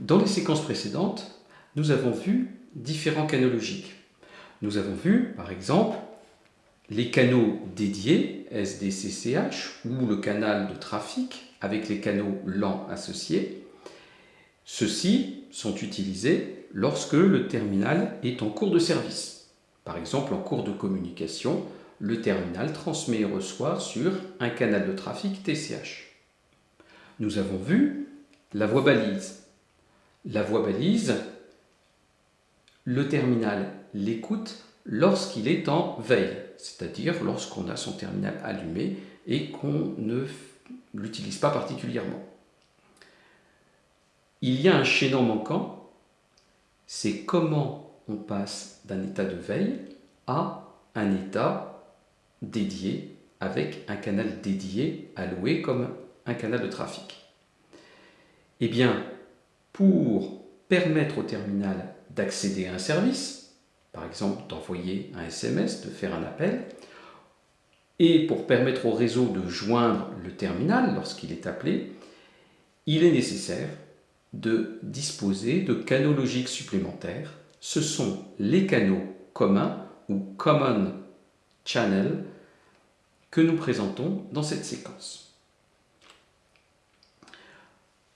Dans les séquences précédentes, nous avons vu différents canaux logiques. Nous avons vu, par exemple, les canaux dédiés, SDCCH, ou le canal de trafic avec les canaux lents associés. Ceux-ci sont utilisés lorsque le terminal est en cours de service. Par exemple, en cours de communication, le terminal transmet et reçoit sur un canal de trafic TCH. Nous avons vu la voie balise. La voie balise, le terminal l'écoute lorsqu'il est en veille, c'est-à-dire lorsqu'on a son terminal allumé et qu'on ne l'utilise pas particulièrement. Il y a un chaînon manquant, c'est comment on passe d'un état de veille à un état dédié avec un canal dédié alloué comme un canal de trafic. Eh bien, pour permettre au terminal d'accéder à un service, par exemple d'envoyer un SMS, de faire un appel, et pour permettre au réseau de joindre le terminal lorsqu'il est appelé, il est nécessaire de disposer de canaux logiques supplémentaires. Ce sont les canaux communs ou common channel que nous présentons dans cette séquence.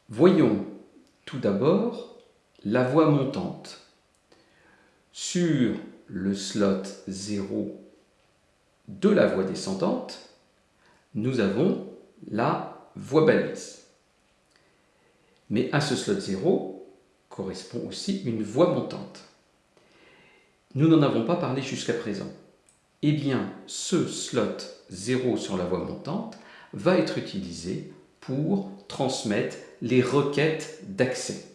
Voyons tout d'abord la voie montante. Sur le slot 0 de la voie descendante, nous avons la voie balise. Mais à ce slot 0 correspond aussi une voie montante. Nous n'en avons pas parlé jusqu'à présent eh bien, ce slot 0 sur la voie montante va être utilisé pour transmettre les requêtes d'accès.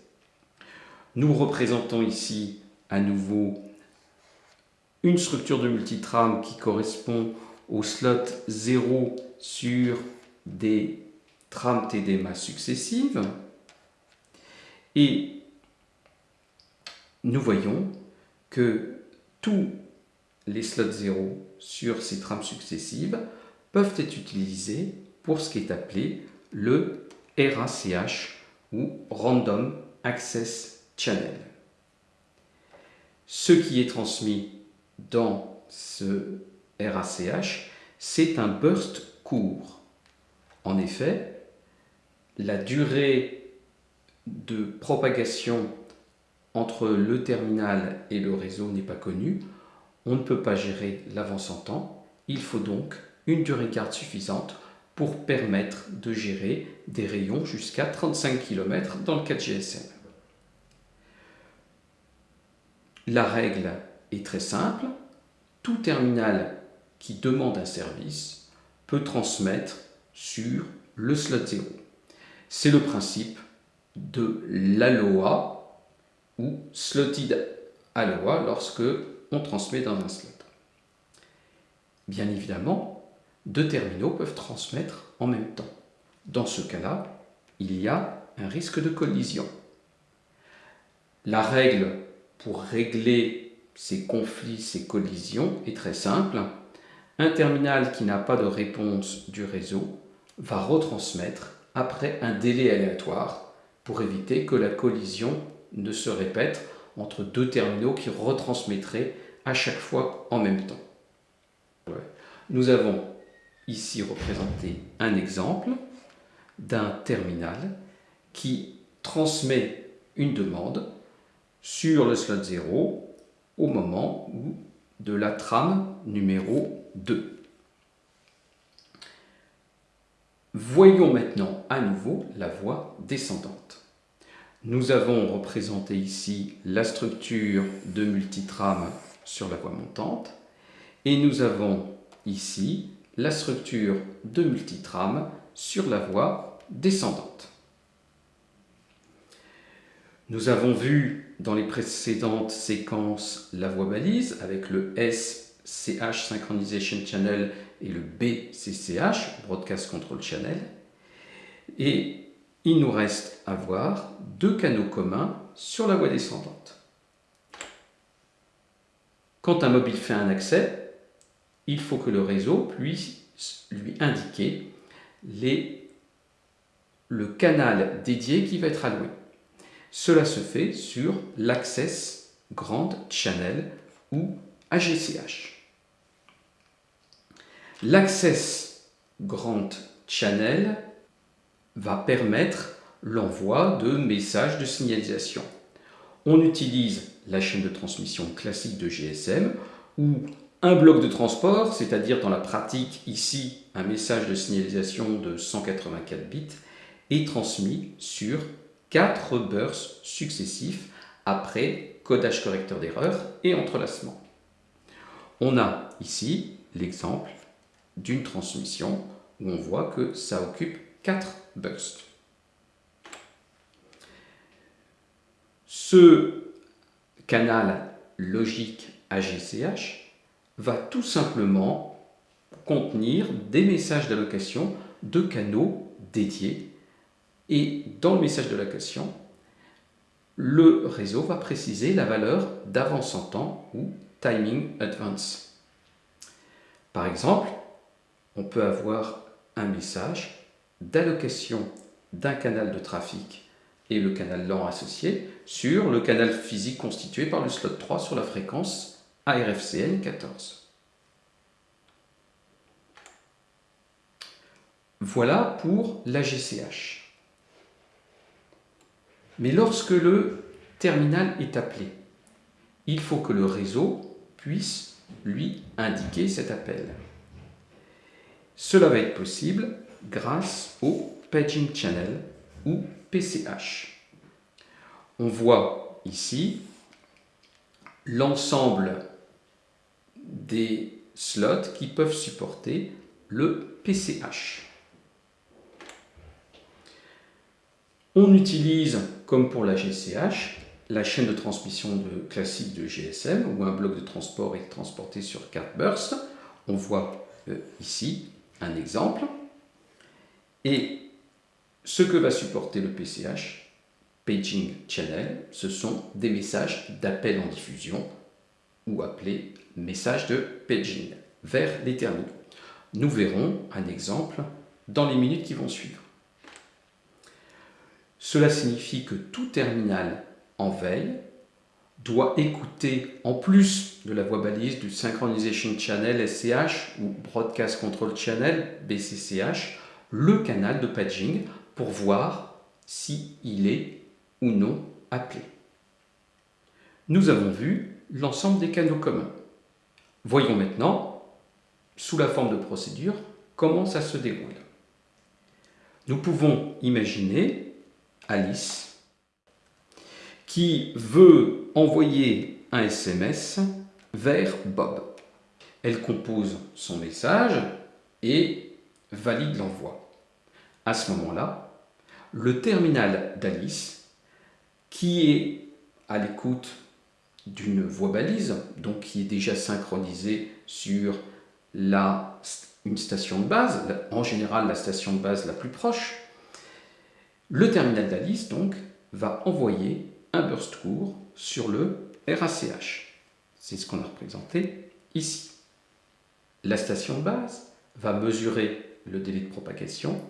Nous représentons ici à nouveau une structure de multitrame qui correspond au slot 0 sur des trames TDMA successives. Et nous voyons que tout les slots 0 sur ces trames successives peuvent être utilisés pour ce qui est appelé le RACH ou Random Access Channel. Ce qui est transmis dans ce RACH, c'est un burst court. En effet, la durée de propagation entre le terminal et le réseau n'est pas connue. On ne peut pas gérer l'avance en temps, il faut donc une durée de garde suffisante pour permettre de gérer des rayons jusqu'à 35 km dans le 4 GSM. La règle est très simple, tout terminal qui demande un service peut transmettre sur le slot 0. C'est le principe de l'ALOA ou Slotted ALOA lorsque on transmet dans un slot. Bien évidemment, deux terminaux peuvent transmettre en même temps. Dans ce cas-là, il y a un risque de collision. La règle pour régler ces conflits, ces collisions est très simple. Un terminal qui n'a pas de réponse du réseau va retransmettre après un délai aléatoire pour éviter que la collision ne se répète entre deux terminaux qui retransmettraient à chaque fois en même temps. Nous avons ici représenté un exemple d'un terminal qui transmet une demande sur le slot 0 au moment de la trame numéro 2. Voyons maintenant à nouveau la voie descendante. Nous avons représenté ici la structure de multitrame sur la voie montante et nous avons ici la structure de multitrame sur la voie descendante. Nous avons vu dans les précédentes séquences la voie balise avec le SCH Synchronization Channel et le BCCH Broadcast Control Channel. Et il nous reste à voir deux canaux communs sur la voie descendante. Quand un mobile fait un accès, il faut que le réseau puisse lui indiquer le canal dédié qui va être alloué. Cela se fait sur l'Access Grand Channel ou AGCH. L'Access Grand Channel va permettre l'envoi de messages de signalisation. On utilise la chaîne de transmission classique de GSM où un bloc de transport, c'est-à-dire dans la pratique ici un message de signalisation de 184 bits, est transmis sur 4 bursts successifs après codage correcteur d'erreur et entrelacement. On a ici l'exemple d'une transmission où on voit que ça occupe 4 bursts. Ce canal logique AGCH va tout simplement contenir des messages d'allocation de canaux dédiés. Et dans le message d'allocation, le réseau va préciser la valeur d'avance en temps ou timing advance. Par exemple, on peut avoir un message d'allocation d'un canal de trafic et le canal lent associé sur le canal physique constitué par le slot 3 sur la fréquence ARFCN 14. Voilà pour la GCH. Mais lorsque le terminal est appelé, il faut que le réseau puisse lui indiquer cet appel. Cela va être possible grâce au Paging Channel ou PCH. On voit ici l'ensemble des slots qui peuvent supporter le PCH. On utilise, comme pour la GCH, la chaîne de transmission classique de GSM, où un bloc de transport est transporté sur 4 bursts. On voit euh, ici un exemple. Et ce que va supporter le PCH, Paging Channel, ce sont des messages d'appel en diffusion ou appelés messages de paging vers les terminaux. Nous verrons un exemple dans les minutes qui vont suivre. Cela signifie que tout terminal en veille doit écouter, en plus de la voix balise du Synchronization Channel SCH ou Broadcast Control Channel BCCH, le canal de paging pour voir s'il il est ou non appelé. Nous avons vu l'ensemble des canaux communs. Voyons maintenant, sous la forme de procédure, comment ça se déroule. Nous pouvons imaginer Alice qui veut envoyer un SMS vers Bob. Elle compose son message et valide l'envoi. À ce moment-là, le terminal d'Alice, qui est à l'écoute d'une voix balise, donc qui est déjà synchronisée sur la, une station de base, en général la station de base la plus proche, le terminal d'Alice donc va envoyer un burst court sur le RACH. C'est ce qu'on a représenté ici. La station de base va mesurer le délai de propagation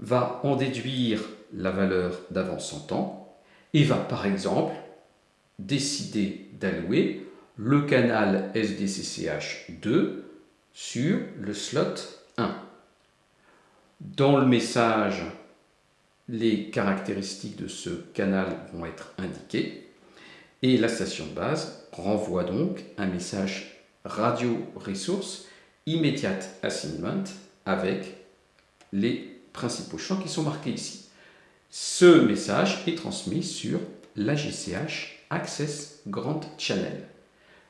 va en déduire la valeur d'avance en temps et va par exemple décider d'allouer le canal SDCCH2 sur le slot 1. Dans le message, les caractéristiques de ce canal vont être indiquées et la station de base renvoie donc un message radio resource immediate assignment avec les principaux champs qui sont marqués ici. Ce message est transmis sur l'AGCH Access Grand Channel,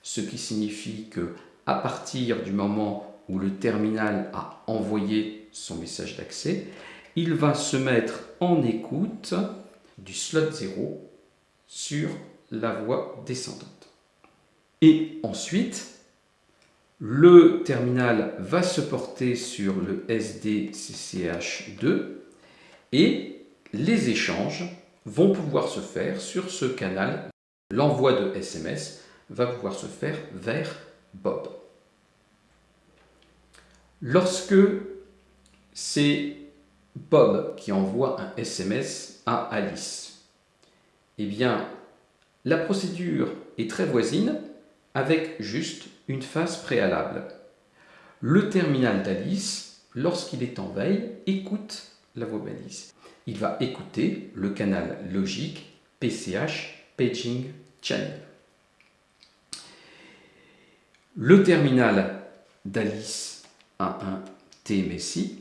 ce qui signifie que à partir du moment où le terminal a envoyé son message d'accès, il va se mettre en écoute du slot 0 sur la voie descendante. Et ensuite, le terminal va se porter sur le SDCCH2 et les échanges vont pouvoir se faire sur ce canal. L'envoi de SMS va pouvoir se faire vers Bob. Lorsque c'est Bob qui envoie un SMS à Alice, Eh bien, la procédure est très voisine avec juste une phase préalable. Le terminal d'Alice, lorsqu'il est en veille, écoute la voix balise. Il va écouter le canal logique PCH Le terminal d'Alice a un TMSI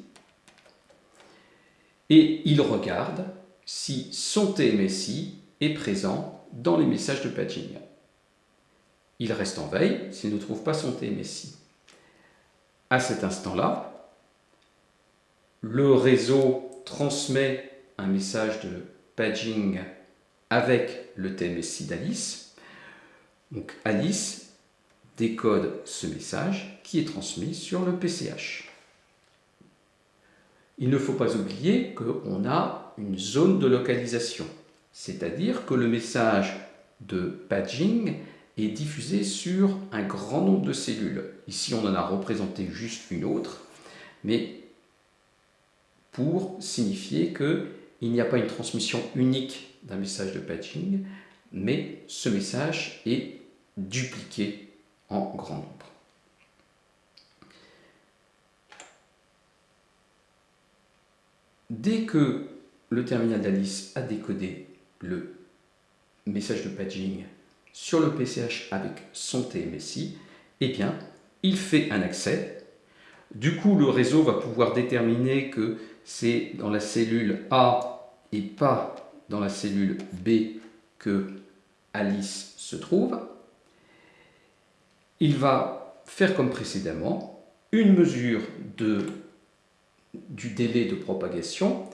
et il regarde si son TMSI est présent dans les messages de paging. Il reste en veille s'il ne trouve pas son TMSI. À cet instant-là, le réseau transmet un message de paging avec le TMSI d'Alice. Donc Alice décode ce message qui est transmis sur le PCH. Il ne faut pas oublier qu'on a une zone de localisation, c'est-à-dire que le message de paging est diffusé sur un grand nombre de cellules. Ici, on en a représenté juste une autre, mais pour signifier qu'il n'y a pas une transmission unique d'un message de patching, mais ce message est dupliqué en grand nombre. Dès que le terminal d'Alice a décodé le message de paging sur le PCH avec son TMSI, eh bien, il fait un accès. Du coup, le réseau va pouvoir déterminer que c'est dans la cellule A et pas dans la cellule B que Alice se trouve. Il va faire comme précédemment une mesure du délai de propagation,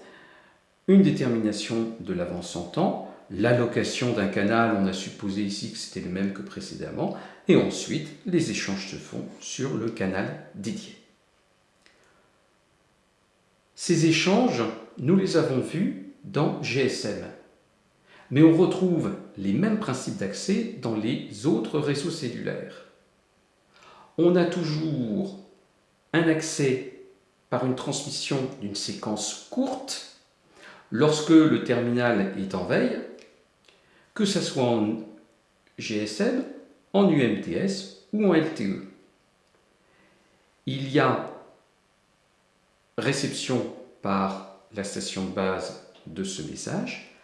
une détermination de l'avance en temps, l'allocation d'un canal, on a supposé ici que c'était le même que précédemment, et ensuite les échanges se font sur le canal dédié. Ces échanges, nous les avons vus dans GSM, mais on retrouve les mêmes principes d'accès dans les autres réseaux cellulaires. On a toujours un accès par une transmission d'une séquence courte lorsque le terminal est en veille, que ce soit en GSM, en UMTS ou en LTE. Il y a réception par la station de base de ce message,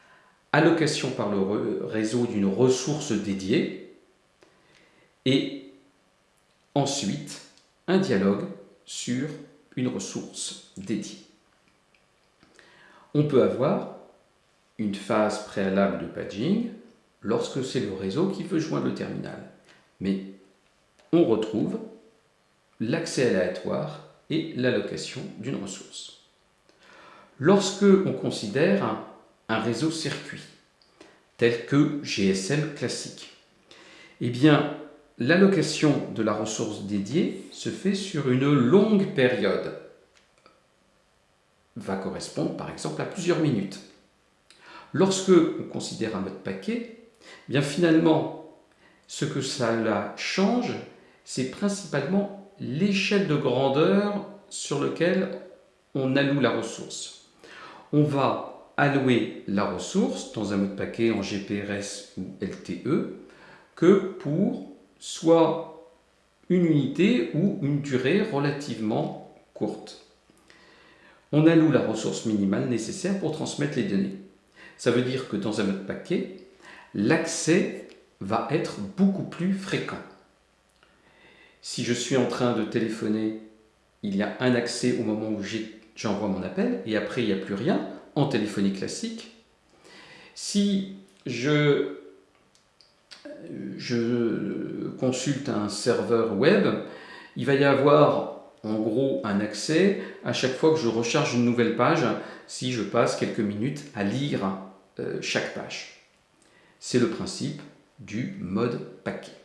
allocation par le réseau d'une ressource dédiée et ensuite un dialogue sur une ressource dédiée. On peut avoir une phase préalable de paging lorsque c'est le réseau qui veut joindre le terminal. Mais on retrouve l'accès aléatoire et l'allocation d'une ressource. Lorsque on considère un, réseau circuit, tel que GSM classique, eh bien, l'allocation de la ressource dédiée se fait sur une longue période, va correspondre par exemple à plusieurs minutes. Lorsque on considère un mode paquet, eh bien finalement, ce que cela change, c'est principalement l'échelle de grandeur sur laquelle on alloue la ressource. On va allouer la ressource dans un mode paquet en GPRS ou LTE que pour soit une unité ou une durée relativement courte. On alloue la ressource minimale nécessaire pour transmettre les données. Ça veut dire que dans un mode paquet, l'accès va être beaucoup plus fréquent. Si je suis en train de téléphoner, il y a un accès au moment où j'envoie mon appel et après il n'y a plus rien en téléphonie classique. Si je, consulte un serveur web, il va y avoir en gros un accès à chaque fois que je recharge une nouvelle page si je passe quelques minutes à lire euh, chaque page. C'est le principe du mode paquet.